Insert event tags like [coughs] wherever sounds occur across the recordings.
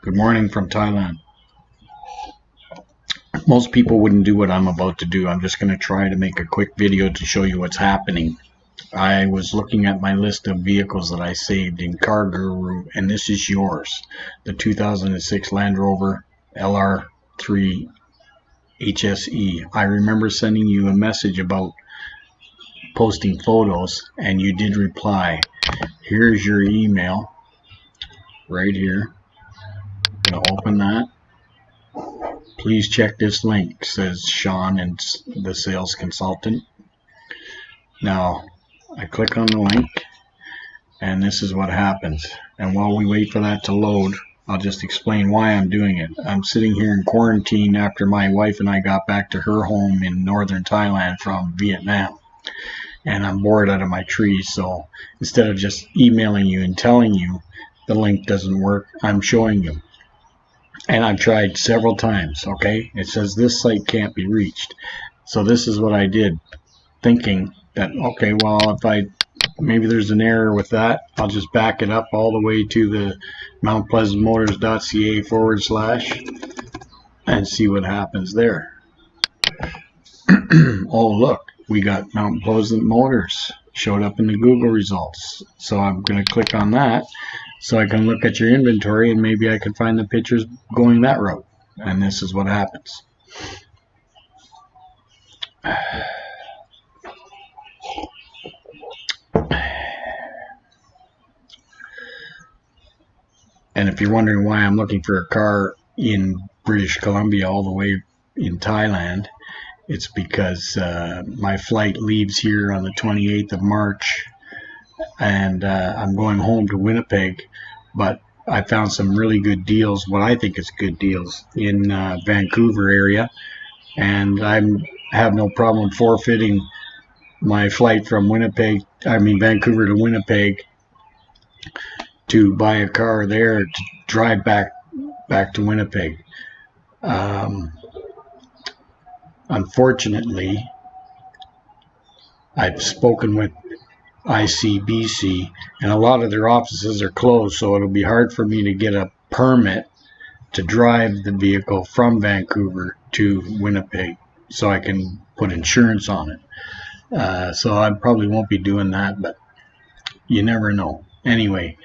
Good morning from Thailand. Most people wouldn't do what I'm about to do. I'm just going to try to make a quick video to show you what's happening. I was looking at my list of vehicles that I saved in Car Guru, and this is yours. The 2006 Land Rover LR3 HSE. I remember sending you a message about posting photos, and you did reply. Here's your email right here. To open that. Please check this link, says Sean and the sales consultant. Now, I click on the link, and this is what happens. And while we wait for that to load, I'll just explain why I'm doing it. I'm sitting here in quarantine after my wife and I got back to her home in northern Thailand from Vietnam. And I'm bored out of my trees, so instead of just emailing you and telling you the link doesn't work, I'm showing you. And I've tried several times, okay? It says this site can't be reached. So this is what I did, thinking that, okay, well, if I maybe there's an error with that. I'll just back it up all the way to the Mount Pleasant mountpleasantmotors.ca forward slash and see what happens there. [clears throat] oh, look, we got Mount Pleasant Motors showed up in the Google results. So I'm going to click on that so I can look at your inventory and maybe I can find the pictures going that route. And this is what happens. And if you're wondering why I'm looking for a car in British Columbia all the way in Thailand, it's because uh, my flight leaves here on the 28th of March and uh, I'm going home to Winnipeg. But I found some really good deals, what I think is good deals, in uh, Vancouver area. And I have no problem forfeiting my flight from Winnipeg, I mean Vancouver to Winnipeg to buy a car there to drive back back to Winnipeg. Um, unfortunately, I've spoken with ICBC, and a lot of their offices are closed, so it'll be hard for me to get a permit to drive the vehicle from Vancouver to Winnipeg so I can put insurance on it. Uh, so I probably won't be doing that, but you never know. Anyway,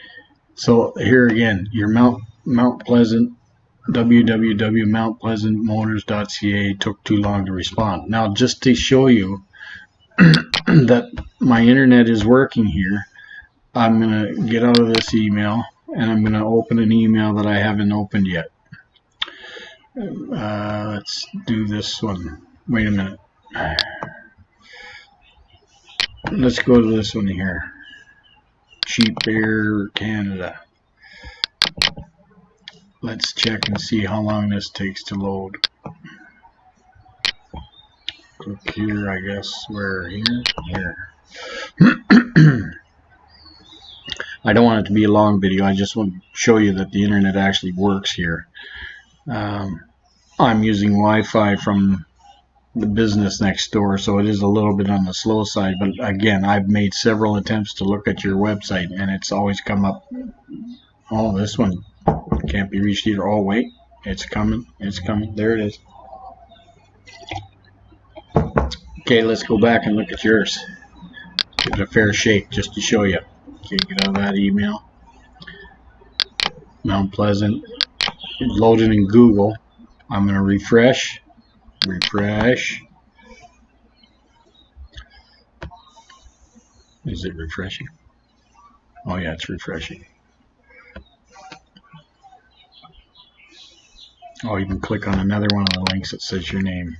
so here again, your Mount Mount Pleasant www.mountpleasantmotors.ca took too long to respond. Now, just to show you [clears throat] that my internet is working here, I'm going to get out of this email and I'm going to open an email that I haven't opened yet. Uh, let's do this one. Wait a minute. Let's go to this one here. Cheap Air Canada. Let's check and see how long this takes to load. Here, I guess. Where? Here? Here. [clears throat] I don't want it to be a long video. I just want to show you that the internet actually works here. Um, I'm using Wi-Fi from the business next door, so it is a little bit on the slow side. But again, I've made several attempts to look at your website, and it's always come up. Oh, this one can't be reached either. Oh, wait, it's coming. It's coming. There it is. Okay, let's go back and look at yours. Give it a fair shake just to show you. Okay, get out of that email. Mount Pleasant. Loaded in Google. I'm going to refresh refresh. Is it refreshing? Oh yeah, it's refreshing. Oh, you can click on another one of the links that says your name.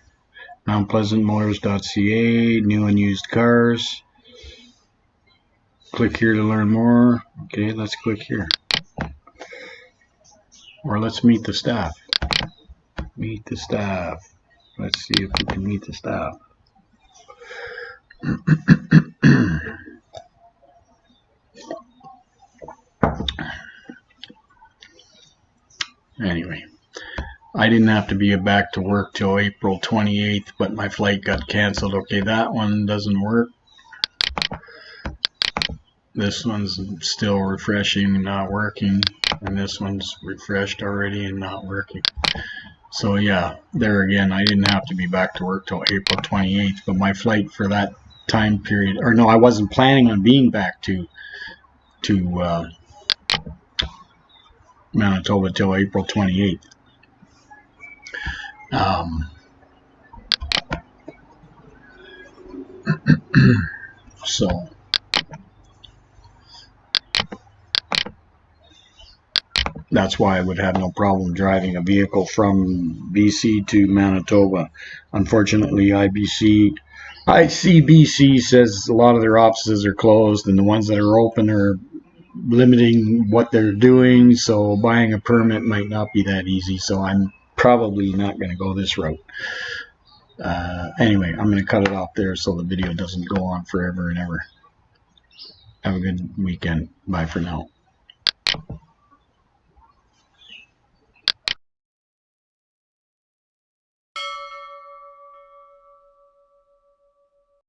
MountPleasantMotors.ca, new and used cars. Click here to learn more. Okay, let's click here. Or let's meet the staff. Meet the staff. Let's see if we can meet the staff. [coughs] anyway, I didn't have to be back to work till April 28th, but my flight got canceled. Okay, that one doesn't work. This one's still refreshing and not working. And this one's refreshed already and not working. So yeah, there again, I didn't have to be back to work till April 28th, but my flight for that time period, or no, I wasn't planning on being back to to uh, Manitoba till April 28th. Um, [clears throat] so that's why I would have no problem driving a vehicle from BC to Manitoba. Unfortunately, IBC, ICBC says a lot of their offices are closed, and the ones that are open are limiting what they're doing. So buying a permit might not be that easy. So I'm probably not going to go this route. Uh, anyway, I'm going to cut it off there so the video doesn't go on forever and ever. Have a good weekend. Bye for now.